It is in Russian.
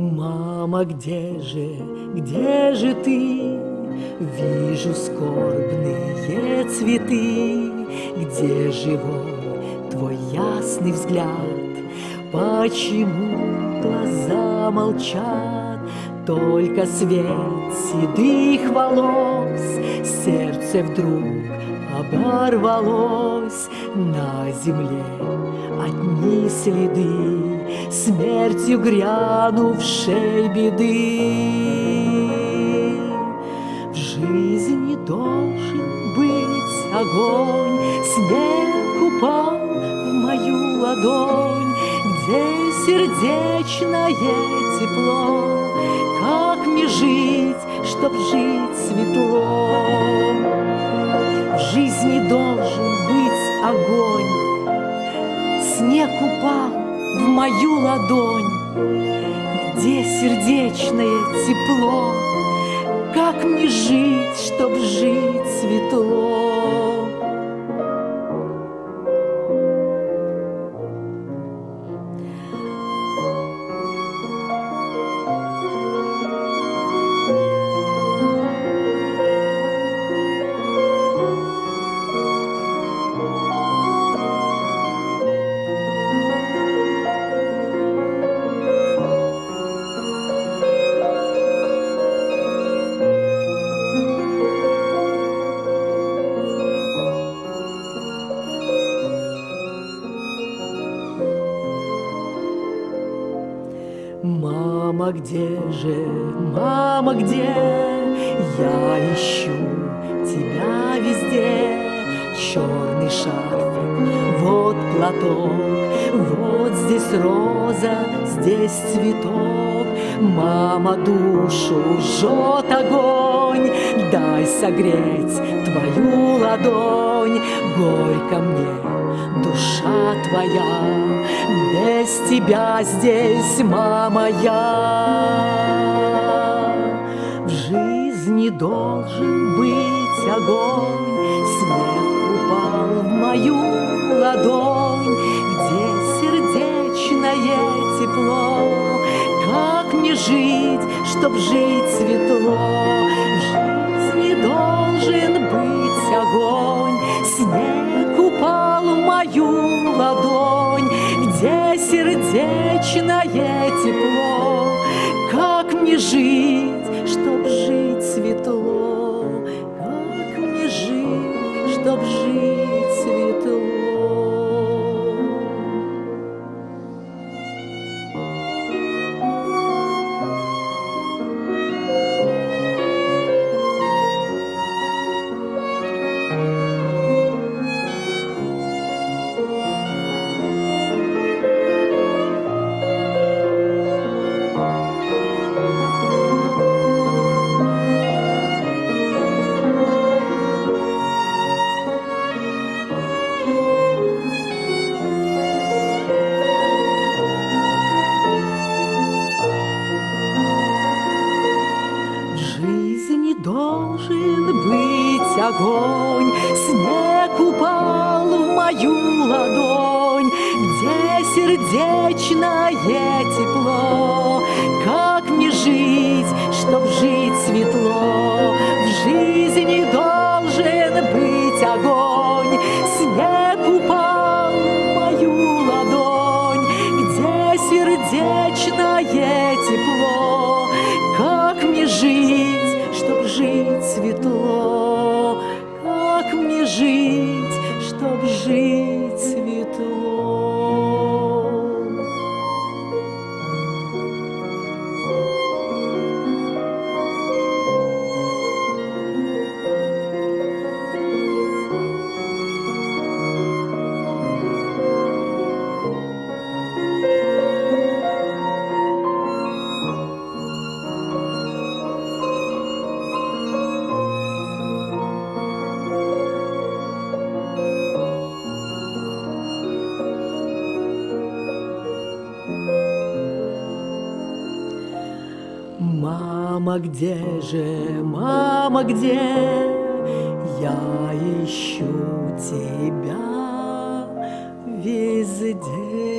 Мама, где же, где же ты? Вижу скорбные цветы, Где живой твой ясный взгляд? Почему глаза молчат? Только свет седых волос, Сердце вдруг оборвалось На земле. Одни следы Смертью грянувшей беды. В жизни должен быть огонь Снег упал в мою ладонь Где сердечное тепло. Как мне жить, чтоб жить светло жизни должен быть огонь. Снег упал в мою ладонь. Где сердечное тепло? Как мне жить, чтоб жить светло Мама, где же, мама, где? Я ищу тебя везде. Черный шарфик, вот платок, вот здесь роза, здесь цветок. Мама, душу жжет огонь, дай согреть твою ладонь. Горько мне, душа твоя, без тебя здесь, мама, я. В жизни должен быть огонь, Снег упал в мою ладонь, Где сердечное тепло. Как мне жить, чтоб жить светло? В жизни должен быть огонь, Снег сердечное тепло. Как мне жить, должен быть огонь, Снег упал в мою ладонь, Где сердечное тепло. Как мне жить, чтоб жить светло? В жизни должен быть огонь, Снег упал в мою ладонь, Где сердечное Мама, где же, мама, где? Я ищу тебя везде.